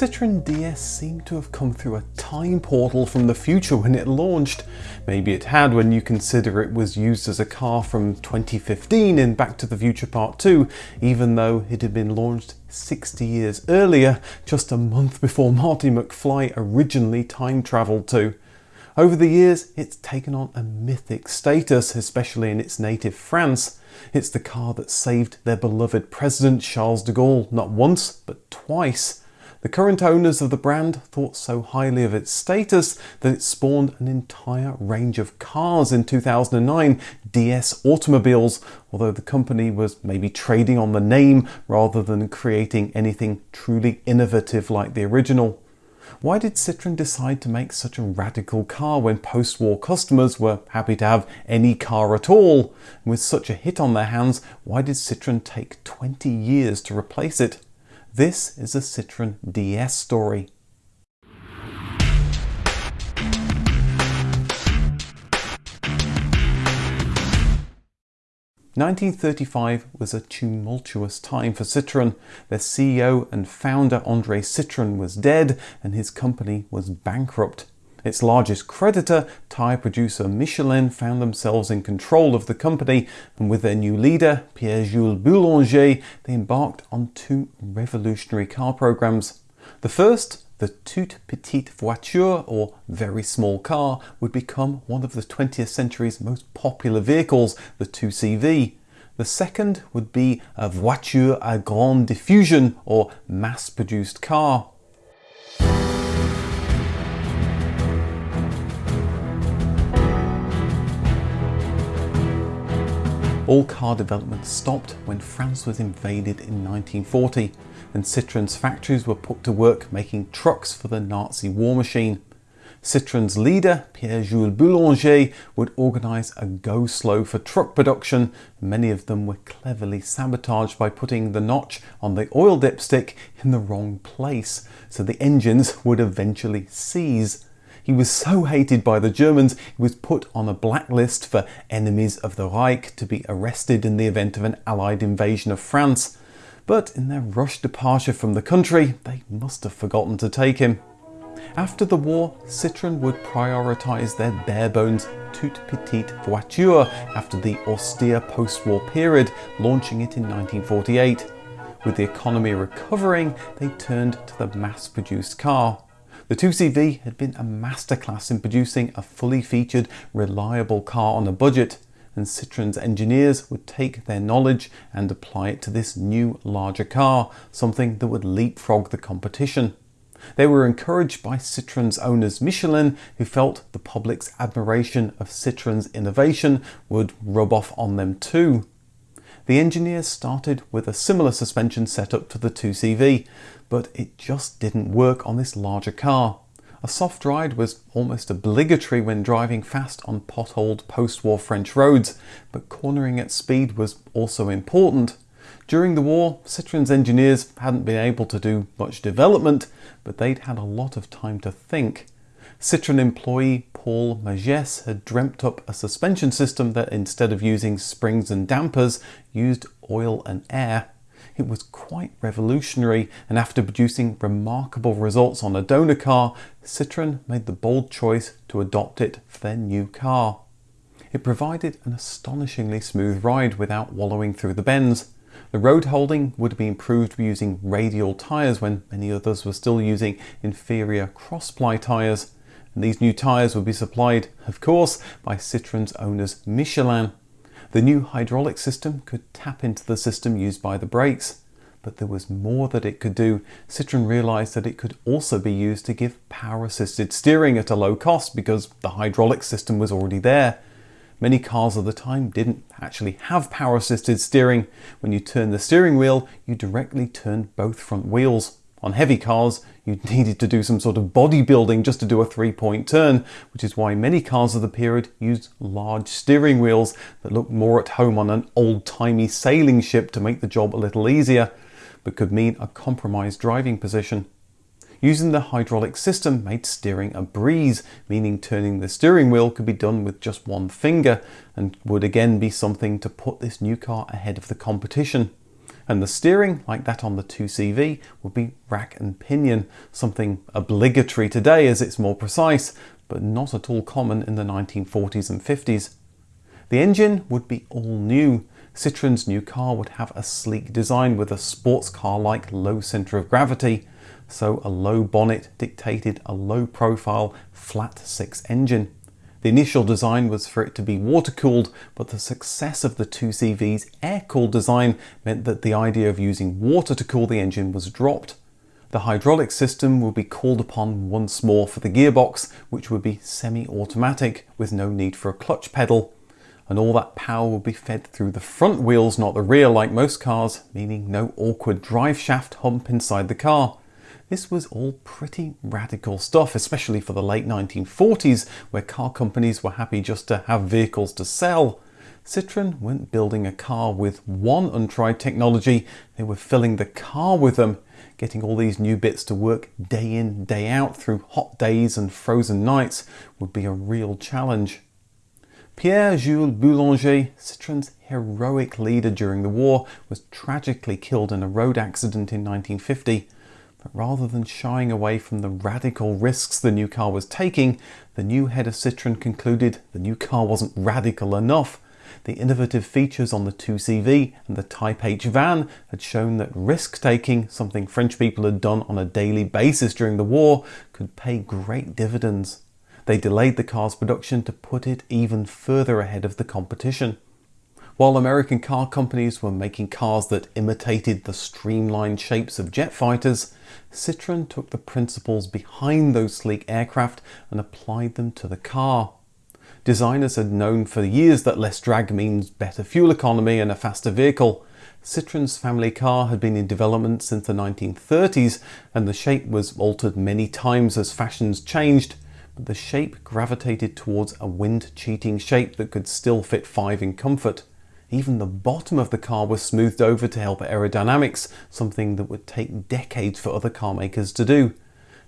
Citroën DS seemed to have come through a time portal from the future when it launched. Maybe it had when you consider it was used as a car from 2015 in Back to the Future Part 2, even though it had been launched 60 years earlier, just a month before Marty McFly originally time travelled to. Over the years, it's taken on a mythic status, especially in its native France. It's the car that saved their beloved President Charles de Gaulle not once, but twice. The current owners of the brand thought so highly of its status that it spawned an entire range of cars in 2009, DS automobiles, although the company was maybe trading on the name rather than creating anything truly innovative like the original. Why did Citroën decide to make such a radical car when post-war customers were happy to have any car at all? with such a hit on their hands, why did Citroën take 20 years to replace it? This is a Citroën DS story. Nineteen thirty-five was a tumultuous time for Citroën. Their CEO and founder André Citroën was dead and his company was bankrupt. Its largest creditor, tyre producer Michelin, found themselves in control of the company and with their new leader, Pierre-Jules Boulanger, they embarked on two revolutionary car programs. The first, the toute petite voiture, or very small car, would become one of the 20th century's most popular vehicles, the 2CV. The second would be a voiture à grande diffusion, or mass-produced car. All car development stopped when France was invaded in 1940 and Citroën's factories were put to work making trucks for the Nazi war machine. Citroën's leader, Pierre-Jules Boulanger, would organise a go-slow for truck production. Many of them were cleverly sabotaged by putting the notch on the oil dipstick in the wrong place, so the engines would eventually seize. He was so hated by the Germans, he was put on a blacklist for enemies of the Reich to be arrested in the event of an Allied invasion of France. But in their rushed departure from the country, they must have forgotten to take him. After the war, Citroën would prioritise their bare-bones toute petite voiture after the austere post-war period, launching it in 1948. With the economy recovering, they turned to the mass-produced car. The 2CV had been a masterclass in producing a fully featured, reliable car on a budget, and Citroën's engineers would take their knowledge and apply it to this new, larger car, something that would leapfrog the competition. They were encouraged by Citroën's owners Michelin, who felt the public's admiration of Citroën's innovation would rub off on them too. The engineers started with a similar suspension setup to the 2CV, but it just didn't work on this larger car. A soft ride was almost obligatory when driving fast on potholed post-war French roads, but cornering at speed was also important. During the war, Citroën's engineers hadn't been able to do much development, but they'd had a lot of time to think. Citroën employee Paul Magès had dreamt up a suspension system that instead of using springs and dampers, used oil and air. It was quite revolutionary and after producing remarkable results on a donor car, Citroën made the bold choice to adopt it for their new car. It provided an astonishingly smooth ride without wallowing through the bends. The road holding would be improved using radial tyres when many others were still using inferior cross-ply tyres and these new tyres would be supplied, of course, by Citroën's owners Michelin. The new hydraulic system could tap into the system used by the brakes, but there was more that it could do. Citroën realised that it could also be used to give power-assisted steering at a low cost because the hydraulic system was already there. Many cars of the time didn't actually have power-assisted steering. When you turn the steering wheel, you directly turn both front wheels. On heavy cars, you needed to do some sort of bodybuilding just to do a three-point turn, which is why many cars of the period used large steering wheels that looked more at home on an old-timey sailing ship to make the job a little easier, but could mean a compromised driving position. Using the hydraulic system made steering a breeze, meaning turning the steering wheel could be done with just one finger and would again be something to put this new car ahead of the competition. And the steering, like that on the 2CV, would be rack and pinion, something obligatory today as it's more precise, but not at all common in the 1940s and 50s. The engine would be all new. Citroen's new car would have a sleek design with a sports car-like low centre of gravity, so a low bonnet dictated a low profile flat six engine. The initial design was for it to be water-cooled, but the success of the 2CV's air-cooled design meant that the idea of using water to cool the engine was dropped. The hydraulic system will be called upon once more for the gearbox, which would be semi-automatic with no need for a clutch pedal and all that power will be fed through the front wheels, not the rear like most cars, meaning no awkward drive shaft hump inside the car. This was all pretty radical stuff, especially for the late 1940s, where car companies were happy just to have vehicles to sell. Citroën weren't building a car with one untried technology, they were filling the car with them. Getting all these new bits to work day in, day out through hot days and frozen nights would be a real challenge. Pierre-Jules Boulanger, Citroën's heroic leader during the war, was tragically killed in a road accident in 1950. But rather than shying away from the radical risks the new car was taking, the new head of Citroën concluded the new car wasn't radical enough. The innovative features on the 2CV and the Type H van had shown that risk-taking, something French people had done on a daily basis during the war, could pay great dividends. They delayed the car's production to put it even further ahead of the competition. While American car companies were making cars that imitated the streamlined shapes of jet fighters, Citroën took the principles behind those sleek aircraft and applied them to the car. Designers had known for years that less drag means better fuel economy and a faster vehicle. Citroën's family car had been in development since the 1930s and the shape was altered many times as fashions changed but the shape gravitated towards a wind-cheating shape that could still fit five in comfort. Even the bottom of the car was smoothed over to help aerodynamics, something that would take decades for other car makers to do.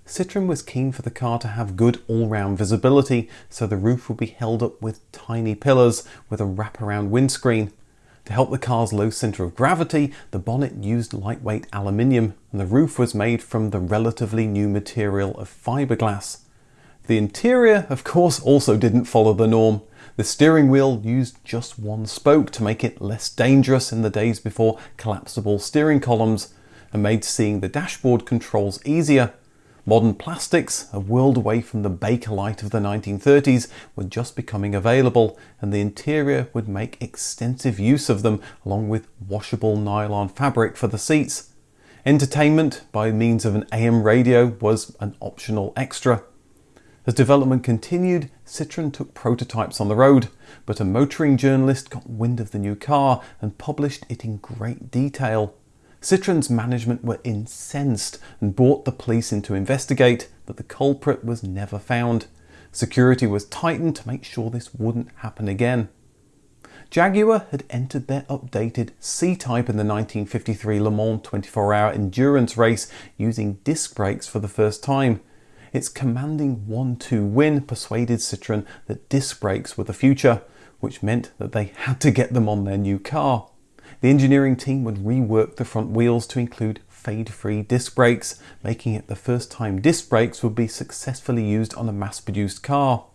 Citroën was keen for the car to have good all-round visibility, so the roof would be held up with tiny pillars with a wraparound windscreen. To help the car's low centre of gravity, the bonnet used lightweight aluminium, and the roof was made from the relatively new material of fiberglass. The interior, of course, also didn't follow the norm. The steering wheel used just one spoke to make it less dangerous in the days before collapsible steering columns and made seeing the dashboard controls easier. Modern plastics, a world away from the Bakelite of the 1930s, were just becoming available and the interior would make extensive use of them along with washable nylon fabric for the seats. Entertainment by means of an AM radio was an optional extra. As development continued, Citroën took prototypes on the road, but a motoring journalist got wind of the new car and published it in great detail. Citroën's management were incensed and brought the police in to investigate, but the culprit was never found. Security was tightened to make sure this wouldn't happen again. Jaguar had entered their updated C-Type in the 1953 Le Mans 24-hour endurance race using disc brakes for the first time. Its commanding 1-2 win persuaded Citroën that disc brakes were the future, which meant that they had to get them on their new car. The engineering team would rework the front wheels to include fade-free disc brakes, making it the first time disc brakes would be successfully used on a mass-produced car.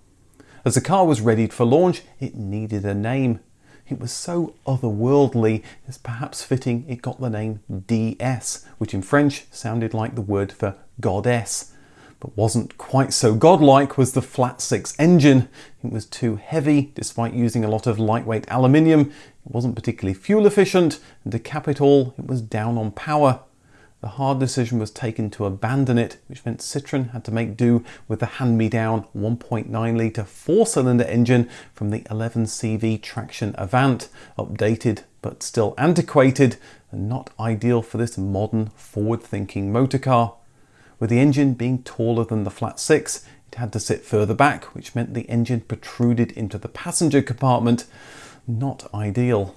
As the car was readied for launch, it needed a name. It was so otherworldly, it's perhaps fitting it got the name DS, which in French sounded like the word for goddess, but wasn't quite so godlike was the flat six engine. It was too heavy despite using a lot of lightweight aluminium. It wasn't particularly fuel efficient and to cap it all it was down on power. The hard decision was taken to abandon it, which meant Citroën had to make do with the hand-me-down 1.9 litre four-cylinder engine from the 11CV traction Avant, updated but still antiquated and not ideal for this modern forward-thinking motor car. With the engine being taller than the flat six, it had to sit further back, which meant the engine protruded into the passenger compartment. Not ideal.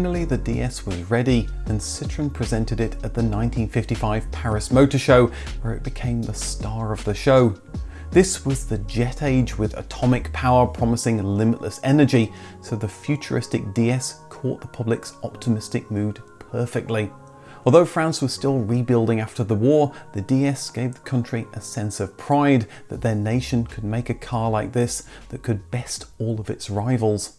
Finally, the DS was ready and Citroën presented it at the 1955 Paris Motor Show, where it became the star of the show. This was the jet age with atomic power promising limitless energy, so the futuristic DS caught the public's optimistic mood perfectly. Although France was still rebuilding after the war, the DS gave the country a sense of pride that their nation could make a car like this that could best all of its rivals.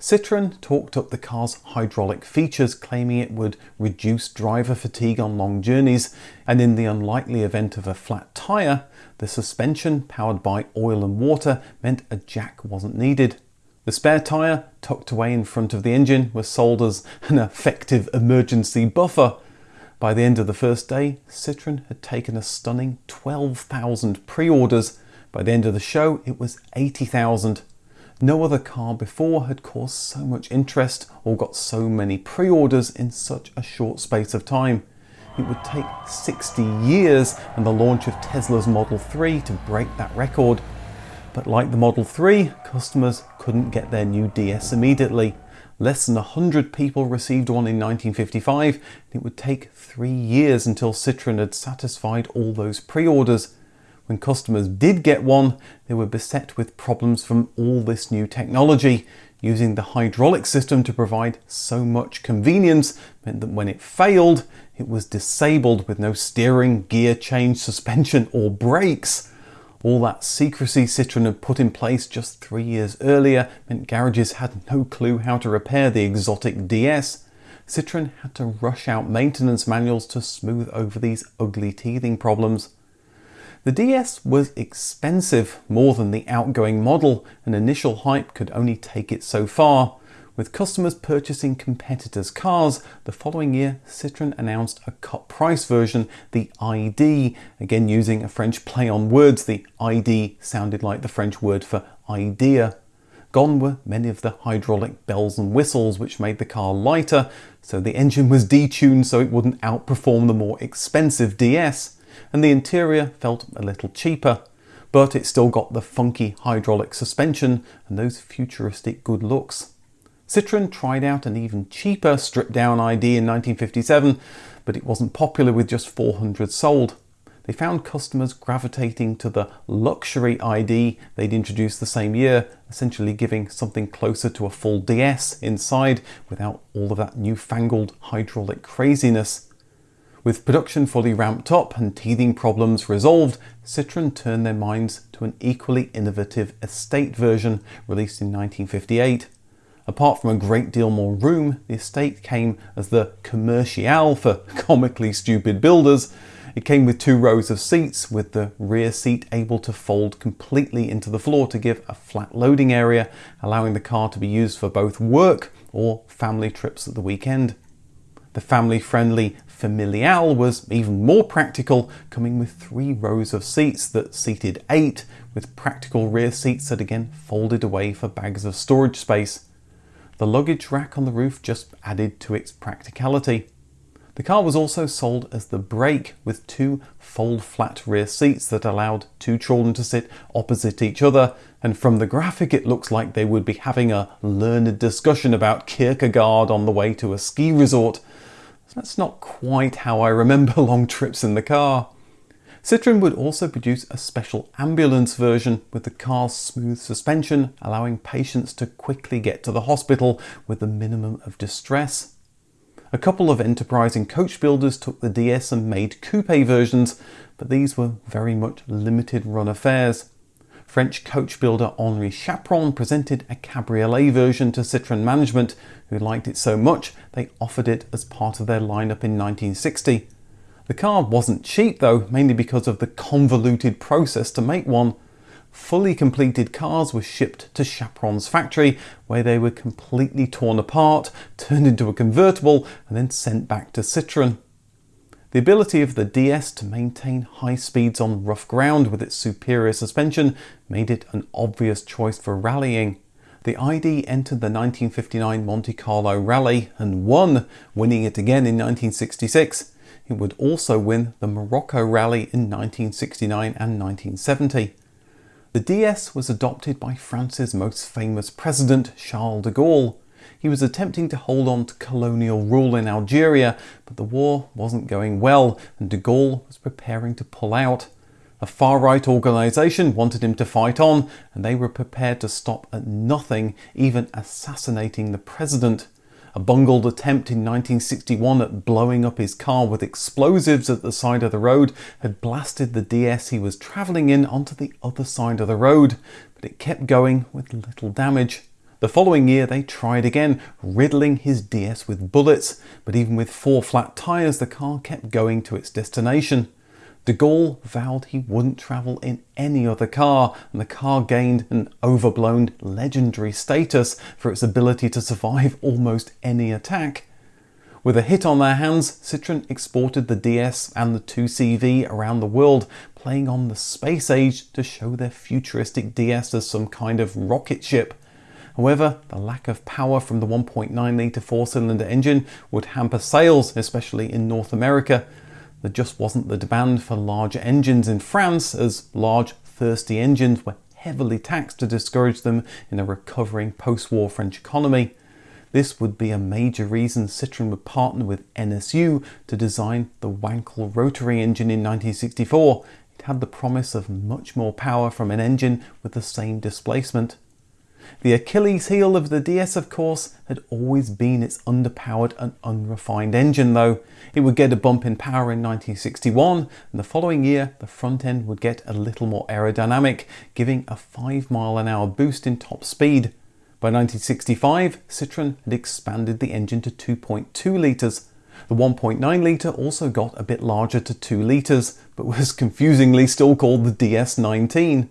Citroën talked up the car's hydraulic features, claiming it would reduce driver fatigue on long journeys, and in the unlikely event of a flat tyre, the suspension, powered by oil and water, meant a jack wasn't needed. The spare tyre, tucked away in front of the engine, was sold as an effective emergency buffer. By the end of the first day, Citroën had taken a stunning 12,000 pre-orders. By the end of the show, it was 80,000. No other car before had caused so much interest or got so many pre-orders in such a short space of time. It would take 60 years and the launch of Tesla's Model 3 to break that record. But like the Model 3, customers couldn't get their new DS immediately. Less than 100 people received one in 1955 and it would take three years until Citroën had satisfied all those pre-orders. When customers did get one, they were beset with problems from all this new technology. Using the hydraulic system to provide so much convenience meant that when it failed, it was disabled with no steering, gear change, suspension or brakes. All that secrecy Citroën had put in place just three years earlier meant garages had no clue how to repair the exotic DS. Citroën had to rush out maintenance manuals to smooth over these ugly teething problems. The DS was expensive, more than the outgoing model, and initial hype could only take it so far. With customers purchasing competitors' cars, the following year Citroën announced a cut price version, the ID, again using a French play on words, the ID sounded like the French word for idea. Gone were many of the hydraulic bells and whistles which made the car lighter, so the engine was detuned so it wouldn't outperform the more expensive DS and the interior felt a little cheaper, but it still got the funky hydraulic suspension and those futuristic good looks. Citroën tried out an even cheaper stripped down ID in 1957, but it wasn't popular with just 400 sold. They found customers gravitating to the luxury ID they'd introduced the same year, essentially giving something closer to a full DS inside without all of that newfangled hydraulic craziness. With production fully ramped up and teething problems resolved, Citroën turned their minds to an equally innovative estate version released in 1958. Apart from a great deal more room, the estate came as the Commerciale for comically stupid builders. It came with two rows of seats, with the rear seat able to fold completely into the floor to give a flat loading area, allowing the car to be used for both work or family trips at the weekend. The family-friendly Familiale was even more practical, coming with three rows of seats that seated eight, with practical rear seats that again folded away for bags of storage space. The luggage rack on the roof just added to its practicality. The car was also sold as the Break with two fold flat rear seats that allowed two children to sit opposite each other and from the graphic it looks like they would be having a learned discussion about Kierkegaard on the way to a ski resort that's not quite how I remember long trips in the car. Citroën would also produce a special ambulance version with the car's smooth suspension, allowing patients to quickly get to the hospital with the minimum of distress. A couple of enterprising coach builders took the DS and made coupe versions, but these were very much limited run affairs. French coach builder Henri Chaperon presented a cabriolet version to Citroën management, who liked it so much they offered it as part of their lineup in 1960. The car wasn't cheap though, mainly because of the convoluted process to make one. Fully completed cars were shipped to Chaperon's factory, where they were completely torn apart, turned into a convertible, and then sent back to Citroën. The ability of the DS to maintain high speeds on rough ground with its superior suspension made it an obvious choice for rallying. The ID entered the 1959 Monte Carlo Rally and won, winning it again in 1966. It would also win the Morocco Rally in 1969 and 1970. The DS was adopted by France's most famous president, Charles de Gaulle. He was attempting to hold on to colonial rule in Algeria, but the war wasn't going well and de Gaulle was preparing to pull out. A far-right organisation wanted him to fight on and they were prepared to stop at nothing, even assassinating the president. A bungled attempt in 1961 at blowing up his car with explosives at the side of the road had blasted the DS he was travelling in onto the other side of the road, but it kept going with little damage. The following year they tried again, riddling his DS with bullets, but even with four flat tyres the car kept going to its destination. De Gaulle vowed he wouldn't travel in any other car, and the car gained an overblown legendary status for its ability to survive almost any attack. With a hit on their hands, Citroën exported the DS and the 2CV around the world, playing on the space age to show their futuristic DS as some kind of rocket ship. However, the lack of power from the 1.9 litre four-cylinder engine would hamper sales, especially in North America, there just wasn't the demand for larger engines in France as large thirsty engines were heavily taxed to discourage them in a recovering post-war French economy. This would be a major reason Citroën would partner with NSU to design the Wankel rotary engine in 1964. It had the promise of much more power from an engine with the same displacement. The Achilles heel of the DS, of course, had always been its underpowered and unrefined engine though. It would get a bump in power in 1961 and the following year the front end would get a little more aerodynamic, giving a 5 mile an hour boost in top speed. By 1965, Citroën had expanded the engine to 2.2 litres. The 1.9 litre also got a bit larger to 2 litres, but was confusingly still called the DS19.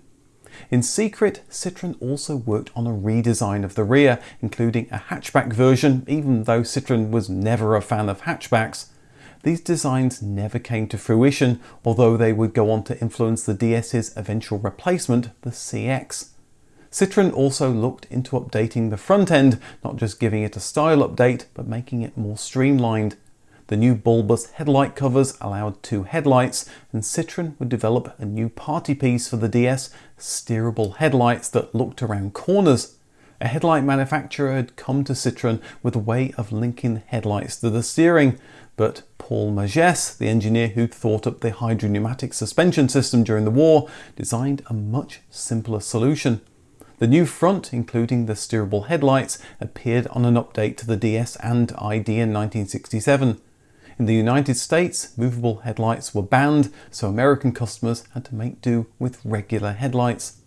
In secret, Citroën also worked on a redesign of the rear, including a hatchback version, even though Citroën was never a fan of hatchbacks. These designs never came to fruition, although they would go on to influence the DS's eventual replacement, the CX. Citroën also looked into updating the front end, not just giving it a style update, but making it more streamlined. The new bulbous headlight covers allowed two headlights and Citroën would develop a new party piece for the DS, steerable headlights that looked around corners. A headlight manufacturer had come to Citroën with a way of linking headlights to the steering, but Paul Magès, the engineer who thought up the hydropneumatic suspension system during the war, designed a much simpler solution. The new front, including the steerable headlights, appeared on an update to the DS and ID in 1967. In the United States, movable headlights were banned, so American customers had to make do with regular headlights.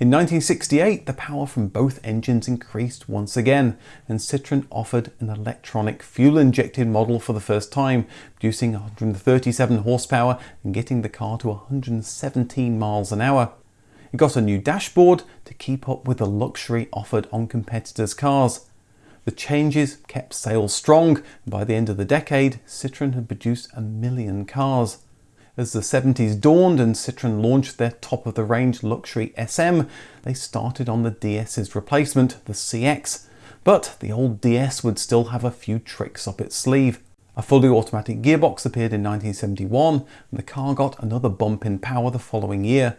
In 1968, the power from both engines increased once again, and Citroën offered an electronic fuel-injected model for the first time, producing 137 horsepower and getting the car to 117 miles an hour. It got a new dashboard to keep up with the luxury offered on competitors' cars. The changes kept sales strong, by the end of the decade, Citroën had produced a million cars. As the 70s dawned and Citroën launched their top-of-the-range luxury SM, they started on the DS's replacement, the CX. But the old DS would still have a few tricks up its sleeve. A fully automatic gearbox appeared in 1971 and the car got another bump in power the following year.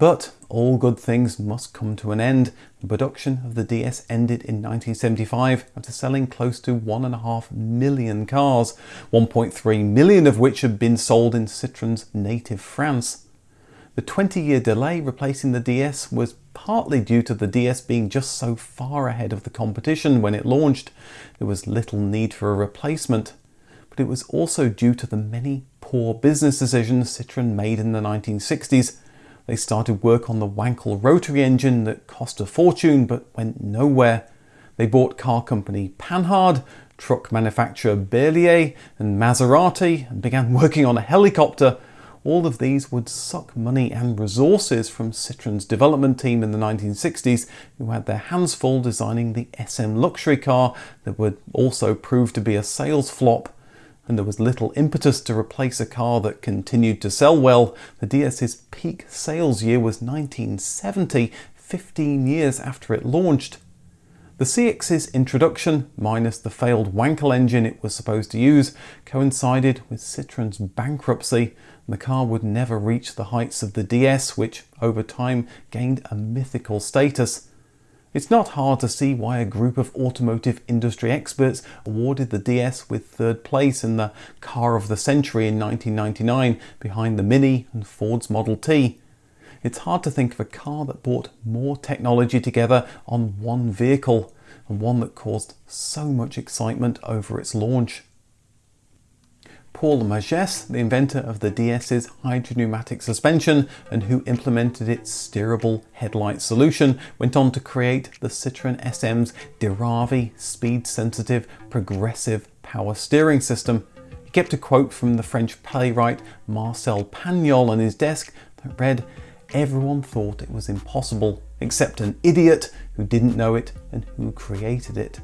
But all good things must come to an end. The production of the DS ended in 1975 after selling close to 1.5 million cars, 1.3 million of which had been sold in Citroën's native France. The 20 year delay replacing the DS was partly due to the DS being just so far ahead of the competition when it launched. There was little need for a replacement. But it was also due to the many poor business decisions Citroën made in the 1960s they started work on the Wankel rotary engine that cost a fortune but went nowhere. They bought car company Panhard, truck manufacturer Berliet and Maserati and began working on a helicopter. All of these would suck money and resources from Citroën's development team in the 1960s who had their hands full designing the SM luxury car that would also prove to be a sales flop and there was little impetus to replace a car that continued to sell well. The DS's peak sales year was 1970, 15 years after it launched. The CX's introduction, minus the failed Wankel engine it was supposed to use, coincided with Citroën's bankruptcy and the car would never reach the heights of the DS which over time gained a mythical status. It's not hard to see why a group of automotive industry experts awarded the DS with third place in the Car of the Century in 1999 behind the Mini and Ford's Model T. It's hard to think of a car that brought more technology together on one vehicle and one that caused so much excitement over its launch. Paul Magès, the inventor of the DS's hydropneumatic suspension and who implemented its steerable headlight solution, went on to create the Citroën SM's Diravi speed-sensitive progressive power steering system. He kept a quote from the French playwright Marcel Pagnol on his desk that read, Everyone thought it was impossible, except an idiot who didn't know it and who created it.